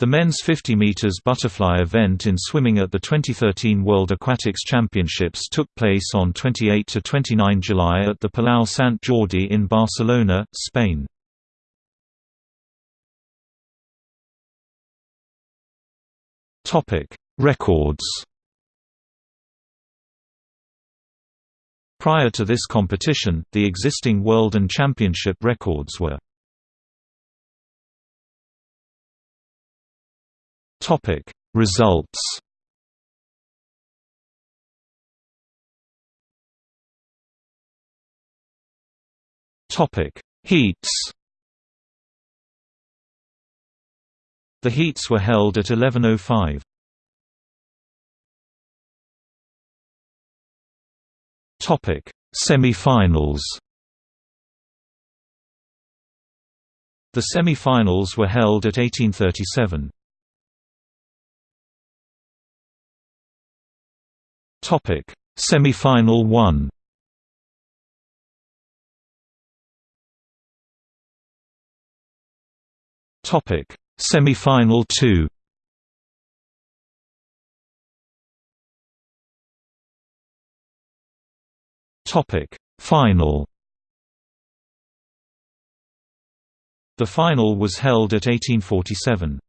The men's 50 meters butterfly event in swimming at the 2013 World Aquatics Championships took place on 28 to 29 July at the Palau Sant Jordi in Barcelona, Spain. Topic: Records. Prior to this competition, the existing world and championship records were Topic Results Topic Heats The heats were held at 11:05. Topic Semi-finals The semi-finals were held at 1837. Topic: Semifinal 1. Topic: Semifinal 2. Topic: Final. The final was held at 1847.